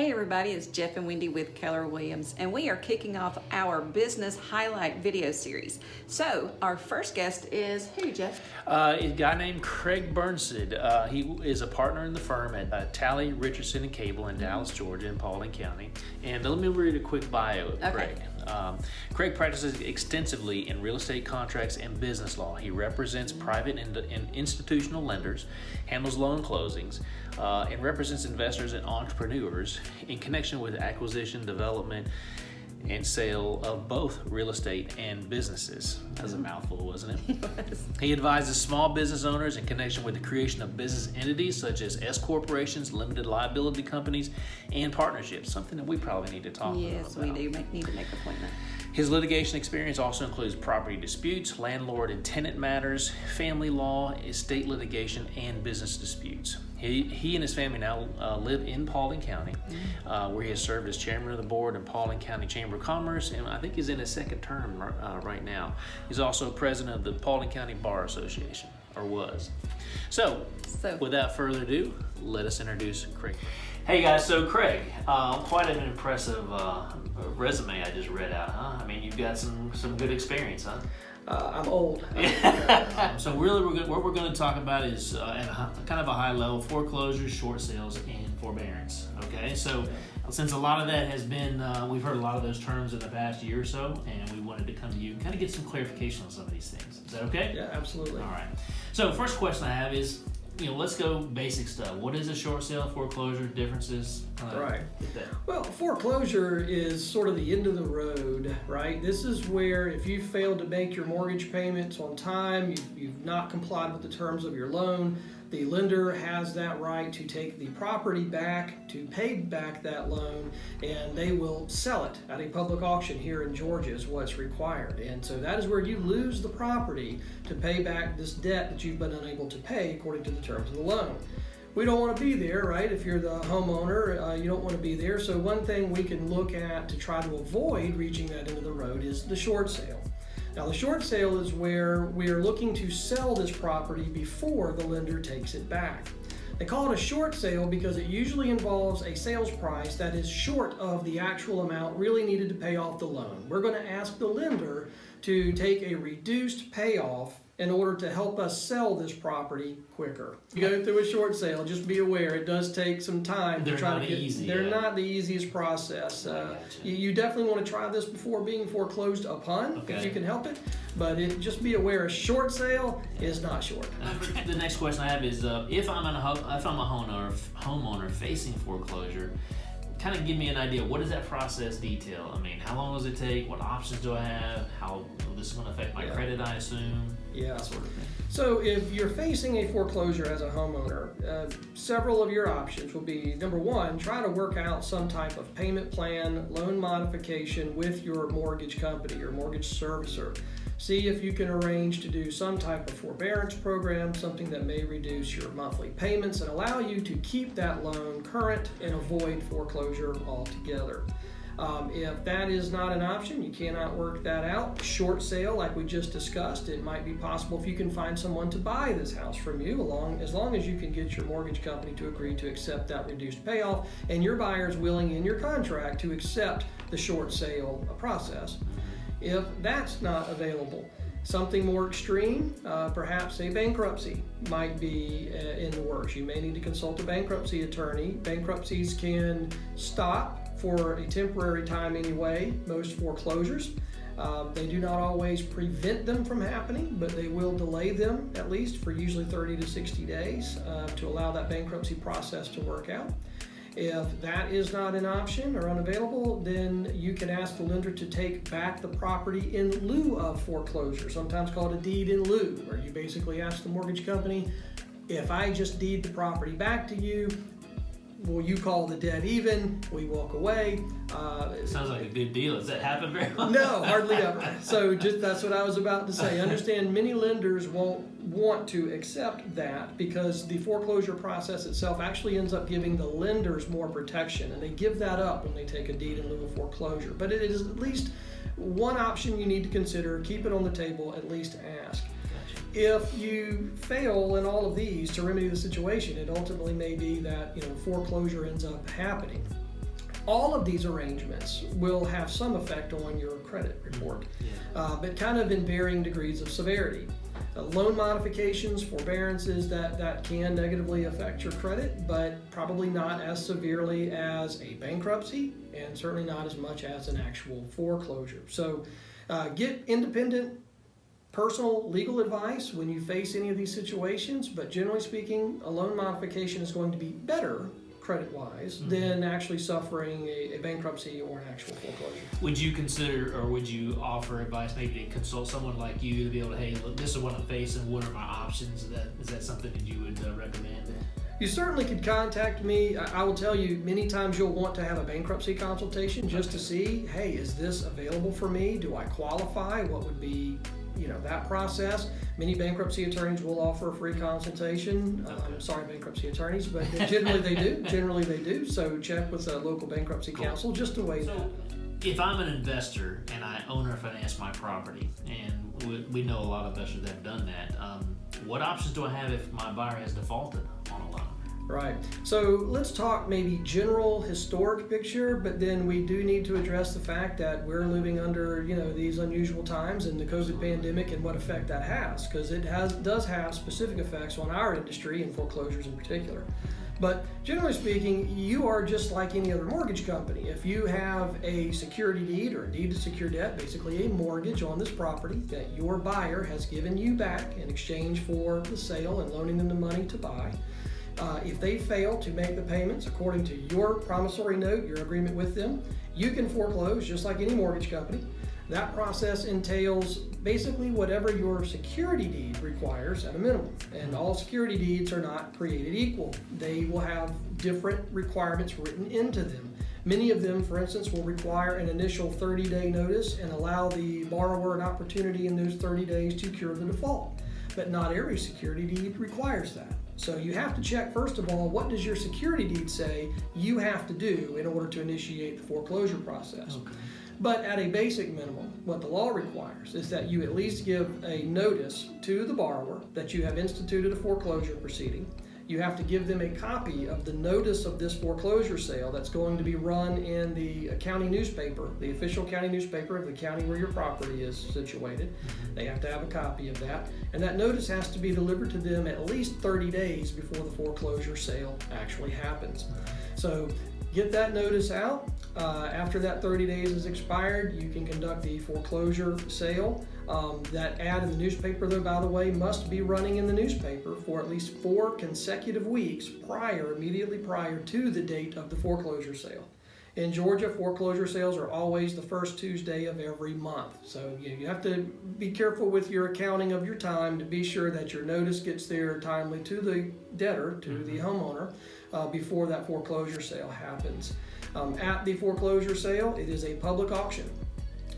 Hey everybody, it's Jeff and Wendy with Keller Williams, and we are kicking off our business highlight video series. So, our first guest is who, Jeff? Uh, a guy named Craig Burnside. Uh, he is a partner in the firm at uh, Talley Richardson and Cable in Dallas, Georgia, in Paulding County. And let me read a quick bio of Okay. Craig. Um, Craig practices extensively in real estate contracts and business law. He represents private and, and institutional lenders, handles loan closings, uh, and represents investors and entrepreneurs in connection with acquisition, development, and sale of both real estate and businesses. That was a mouthful, wasn't it? He advises small business owners in connection with the creation of business entities such as S corporations, limited liability companies, and partnerships. Something that we probably need to talk Yes, about. Yes, we do make, need to make an appointment. His litigation experience also includes property disputes, landlord and tenant matters, family law, estate litigation, and business disputes. He, he and his family now uh, live in Paulding County, uh, where he has served as chairman of the board in Paulding County Chamber of Commerce, and I think he's in his second term uh, right now. He's also president of the Paulding County Bar Association, or was. So, So- without further ado, let us introduce Craig. Hey guys, so Craig, uh, quite an impressive uh, resume I just read out, huh? I mean, you've got some some good experience, huh? Uh, I'm old. Um, so really, we're gonna, what we're going to talk about is uh, at a, kind of a high level foreclosures, short sales, and forbearance. Okay, so since a lot of that has been, uh, we've heard a lot of those terms in the past year or so, and we wanted to come to you and kind of get some clarification on some of these things. Is that okay? Yeah, absolutely. All right. So first question I have is, you know, let's go basic stuff. What is a short sale, foreclosure, differences? Uh, Right. Well, foreclosure is sort of the end of the road, right? This is where if you failed to make your mortgage payments on time, you've, you've not complied with the terms of your loan, the lender has that right to take the property back, to pay back that loan, and they will sell it at a public auction here in Georgia is what's required. And so that is where you lose the property to pay back this debt that you've been unable to pay according to the terms of the loan we don't want to be there, right? If you're the homeowner, uh, you don't want to be there. So one thing we can look at to try to avoid reaching that end of the road is the short sale. Now the short sale is where we're looking to sell this property before the lender takes it back. They call it a short sale because it usually involves a sales price that is short of the actual amount really needed to pay off the loan. We're going to ask the lender to take a reduced payoff in order to help us sell this property quicker. You go through a short sale, just be aware it does take some time They're to try not to get. easy, they're yeah. not the easiest process. Uh, you, you definitely want to try this before being foreclosed upon, if you can help it. But it, just be aware, a short sale is not short. the next question I have is uh, if I'm a if I'm a homeowner homeowner facing foreclosure, kind of give me an idea. What does that process detail? I mean, how long does it take? What options do I have? How this is going to affect my Yeah. credit? I assume Yeah. that sort of thing. So if you're facing a foreclosure as a homeowner, uh, several of your options will be number one, try to work out some type of payment plan, loan modification with your mortgage company, your mortgage servicer. See if you can arrange to do some type of forbearance program, something that may reduce your monthly payments and allow you to keep that loan current and avoid foreclosure altogether. Um, if that is not an option, you cannot work that out. Short sale, like we just discussed, it might be possible if you can find someone to buy this house from you, along as long as you can get your mortgage company to agree to accept that reduced payoff, and your buyer is willing in your contract to accept the short sale process. If that's not available, something more extreme, uh, perhaps a bankruptcy might be uh, in the works. You may need to consult a bankruptcy attorney. Bankruptcies can stop for a temporary time anyway, most foreclosures. Um, they do not always prevent them from happening, but they will delay them at least for usually 30 to 60 days uh, to allow that bankruptcy process to work out. If that is not an option or unavailable, then you can ask the lender to take back the property in lieu of foreclosure, sometimes called a deed in lieu, where you basically ask the mortgage company, if I just deed the property back to you, will you call the debt even? We walk away. Uh, Sounds like a good deal. Does that happen very often? no, hardly ever. So just that's what I was about to say. Understand many lenders won't want to accept that because the foreclosure process itself actually ends up giving the lenders more protection and they give that up when they take a deed in lieu of foreclosure. But it is at least one option you need to consider, keep it on the table, at least ask. If you fail in all of these to remedy the situation, it ultimately may be that you know foreclosure ends up happening. all of these arrangements will have some effect on your credit report, uh, but kind of in varying degrees of severity. Uh, loan modifications, forbearances, that, that can negatively affect your credit, but probably not as severely as a bankruptcy and certainly not as much as an actual foreclosure. So uh, get independent personal legal advice when you face any of these situations, but generally speaking, a loan modification is going to be better credit wise Mhm. than actually suffering a, a bankruptcy or an actual foreclosure. Would you consider or would you offer advice maybe to consult someone like you to be able to, hey, look, this is what I'm facing, what are my options? Is that, is that something that you would uh, recommend? You certainly could contact me. I I will tell you, many times you'll want to have a bankruptcy consultation just to see, hey, is this available for me? Do I qualify? What would be, you know, that process? Many bankruptcy attorneys will offer a free consultation. Um, sorry, bankruptcy attorneys, but generally they do. Generally they do. So check with a local bankruptcy Cool. counsel just to weigh that. If I'm an investor and I owner finance my property, and we, we know a lot of investors that have done that, um, what options do I have if my buyer has defaulted on a loan? Right. So let's talk maybe general historic picture, but then we do need to address the fact that we're living under, you know, these unusual times and the COVID pandemic and what effect that has, because it has does have specific effects on our industry and foreclosures in particular. But generally speaking, you are just like any other mortgage company. If you have a security deed or a deed to secure debt, basically a mortgage on this property that your buyer has given you back in exchange for the sale and loaning them the money to buy, uh, if they fail to make the payments according to your promissory note, your agreement with them, you can foreclose just like any mortgage company. That process entails basically whatever your security deed requires at a minimum. And all security deeds are not created equal. They will have different requirements written into them. Many of them, for instance, will require an initial 30 day notice and allow the borrower an opportunity in those 30 days to cure the default. But not every security deed requires that. So you have to check, first of all, what does your security deed say you have to do in order to initiate the foreclosure process? But at a basic minimum, what the law requires is that you at least give a notice to the borrower that you have instituted a foreclosure proceeding. You have to give them a copy of the notice of this foreclosure sale that's going to be run in the county newspaper, the official county newspaper of the county where your property is situated. They have to have a copy of that. And that notice has to be delivered to them at least 30 days before the foreclosure sale actually happens. So get that notice out. Uh, after that 30 days is expired, you can conduct the foreclosure sale. Um, that ad in the newspaper, though, by the way, must be running in the newspaper for at least four consecutive weeks prior, immediately prior to the date of the foreclosure sale. In Georgia, foreclosure sales are always the first Tuesday of every month. So you, you have to be careful with your accounting of your time to be sure that your notice gets there timely to the debtor, to the homeowner, uh, before that foreclosure sale happens. Um, at the foreclosure sale, it is a public auction.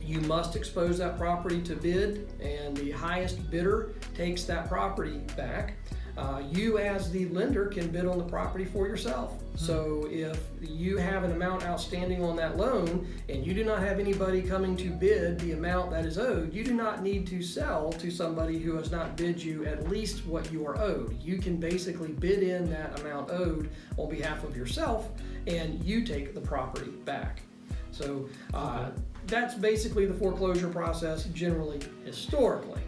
You must expose that property to bid, and the highest bidder takes that property back. Uh, you, as the lender, can bid on the property for yourself. So, if you have an amount outstanding on that loan and you do not have anybody coming to bid the amount that is owed, you do not need to sell to somebody who has not bid you at least what you are owed. You can basically bid in that amount owed on behalf of yourself, and you take the property back. So, uh, that's basically the foreclosure process generally historically.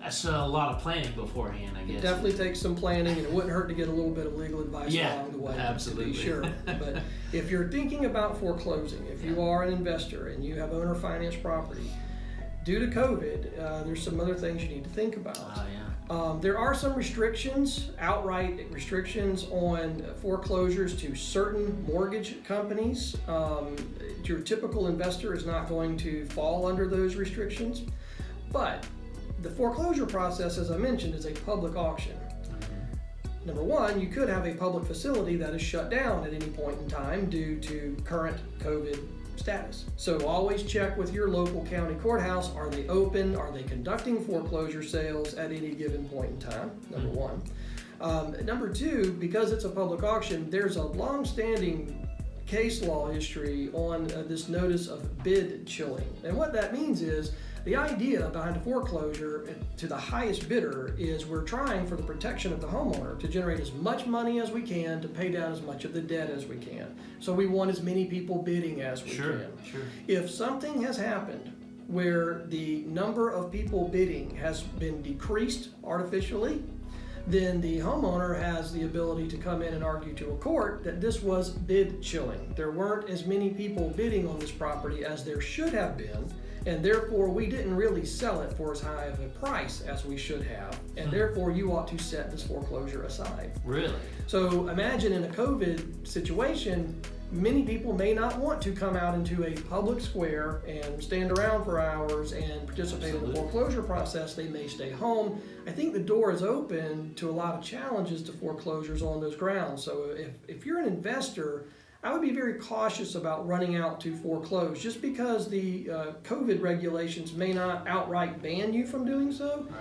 That's a lot of planning beforehand, I guess. It definitely takes some planning, and it wouldn't hurt to get a little bit of legal advice Yeah, along the way. absolutely. To be sure. but if you're thinking about foreclosing, if you are an investor and you have owner finance property, due to COVID, uh, there's some other things you need to think about. Oh, yeah. Um, there are some restrictions, outright restrictions on foreclosures to certain mortgage companies. Um, your typical investor is not going to fall under those restrictions, but the foreclosure process, as I mentioned, is a public auction. Number one, you could have a public facility that is shut down at any point in time due to current COVID status. So always check with your local county courthouse. Are they open? Are they conducting foreclosure sales at any given point in time? Number one. Um, number two, because it's a public auction, there's a long-standing case law history on uh, this notice of bid chilling. And what that means is the idea behind a foreclosure to the highest bidder is we're trying for the protection of the homeowner to generate as much money as we can to pay down as much of the debt as we can. So we want as many people bidding as we Sure, can. sure. If something has happened where the number of people bidding has been decreased artificially, then the homeowner has the ability to come in and argue to a court that this was bid chilling. There weren't as many people bidding on this property as there should have been, and therefore we didn't really sell it for as high of a price as we should have, and hmm. therefore you ought to set this foreclosure aside. Really? So imagine in a COVID situation, many people may not want to come out into a public square and stand around for hours and participate in the foreclosure process. They may stay home. I think the door is open to a lot of challenges to foreclosures on those grounds. So if, if you're an investor, I would be very cautious about running out to foreclose just because the uh, COVID regulations may not outright ban you from doing so Right.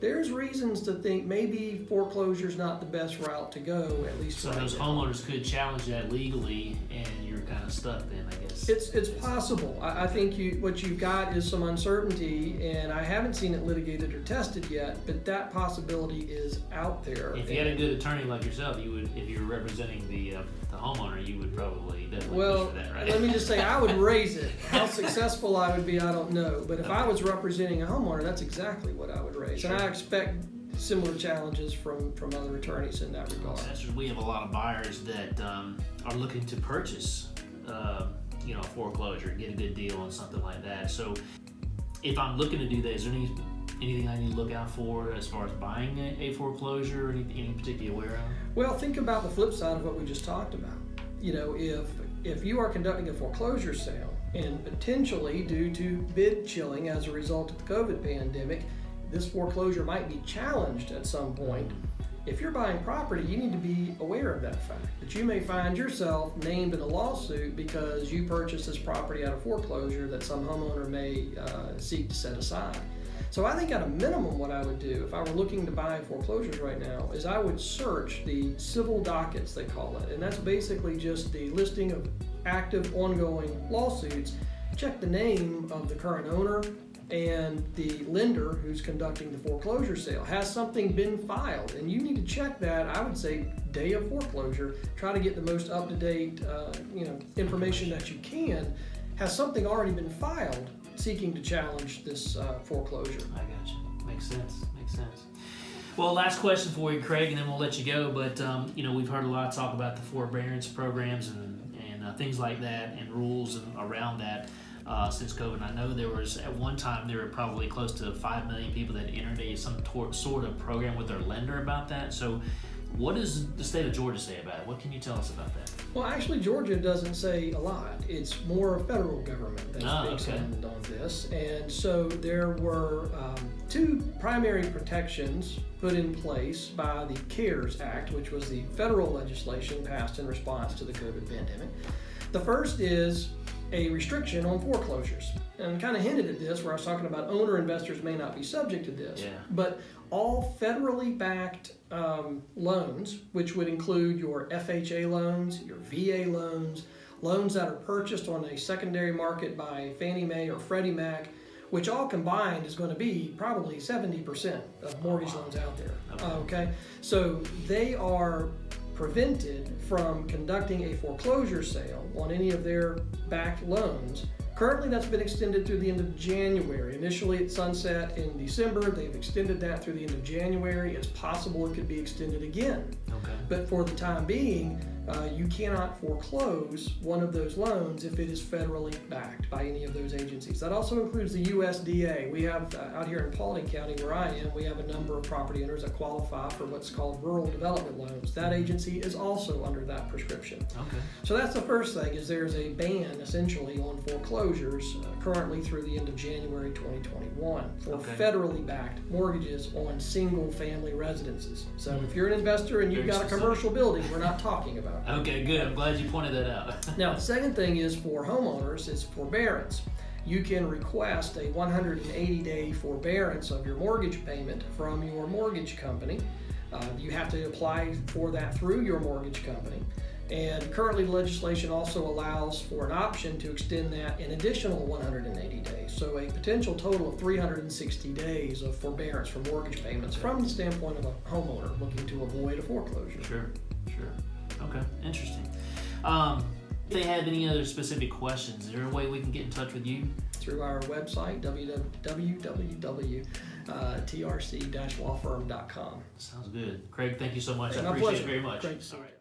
there's reasons to think maybe foreclosure is not the best route to go, at least So those homeowners could challenge that legally, and you're kind of stuck then, I guess. It's it's possible. I, I think you what you've got is some uncertainty, and I haven't seen it litigated or tested yet, but that possibility is out there. If you had a good attorney like yourself, you would, if you were representing the uh, the homeowner, you would probably definitely well, push for that, right? let me just say, I would raise it. How successful I would be, I don't know. But if I was representing a homeowner, that's exactly what I would raise, and I expect similar challenges from from other attorneys in that regard. We have a lot of buyers that um, are looking to purchase, uh, you know, a foreclosure, get a good deal on something like that. So, if I'm looking to do that, is there any anything I need to look out for as far as buying a, a foreclosure? Any, any particular aware of? Well, think about the flip side of what we just talked about. You know, if if you are conducting a foreclosure sale and potentially due to bid chilling as a result of the COVID pandemic, this foreclosure might be challenged at some point. If you're buying property, you need to be aware of that fact that you may find yourself named in a lawsuit because you purchased this property out of foreclosure that some homeowner may uh, seek to set aside. So I think at a minimum, what I would do if I were looking to buy foreclosures right now is I would search the civil dockets, they call it, and that's basically just the listing of active, ongoing lawsuits. Check the name of the current owner and the lender who's conducting the foreclosure sale. Has something been filed? And you need to check that. I would say day of foreclosure. Try to get the most up-to-date, uh, you know, information that you can. Has something already been filed seeking to challenge this uh, foreclosure? I got you. Makes sense. Makes sense. Well, last question for you, Craig, and then we'll let you go. But um, you know, we've heard a lot of talk about the forbearance programs and and uh, things like that, and rules and around that uh, since COVID. I know there was at one time there were probably close to five million people that entered a some tor- sort of program with their lender about that. So, what does the state of Georgia say about it? What can you tell us about that? Well, actually, Georgia doesn't say a lot. It's more a federal government that Ah, speaks okay. on, on this. And so there were um, two primary protections put in place by the CARES Act, which was the federal legislation passed in response to the COVID pandemic. The first is a restriction on foreclosures. And kind of hinted at this where I was talking about owner investors may not be subject to this. Yeah. But all federally backed um, loans, which would include your FHA loans, your VA loans, loans that are purchased on a secondary market by Fannie Mae or Freddie Mac, which all combined is going to be probably 70% of mortgage loans out there. Okay. Okay? So they are prevented from conducting a foreclosure sale on any of their backed loans. Currently, that's been extended through the end of January. Initially, it sunset in December. They've extended that through the end of January. It's possible it could be extended again. Okay. But for the time being, uh, you cannot foreclose one of those loans if it is federally backed by any of those agencies. That also includes the USDA. We have uh, out here in Paulding County, where I am, we have a number of property owners that qualify for what's called rural development loans. That agency is also under that prescription. Okay. So that's the first thing is there's a ban essentially on foreclosures uh, currently through the end of January 2021 for Okay. federally backed mortgages on single family residences. So if you're an investor and you've Very got a commercial building, we're not talking about that. Okay. Good. I'm glad you pointed that out. Now, the second thing is for homeowners is forbearance. You can request a 180 day forbearance of your mortgage payment from your mortgage company. Uh, you have to apply for that through your mortgage company. And currently, legislation also allows for an option to extend that an additional 180 days. So, a potential total of 360 days of forbearance for mortgage payments from the standpoint of a homeowner looking to avoid a foreclosure. Sure, sure. Okay, interesting. Um, if they have any other specific questions, is there a way we can get in touch with you? Through our website, www.trc-lawfirm.com. Sounds good. Craig, thank you so much. I appreciate pleasure. it very much. Great to see All you. right.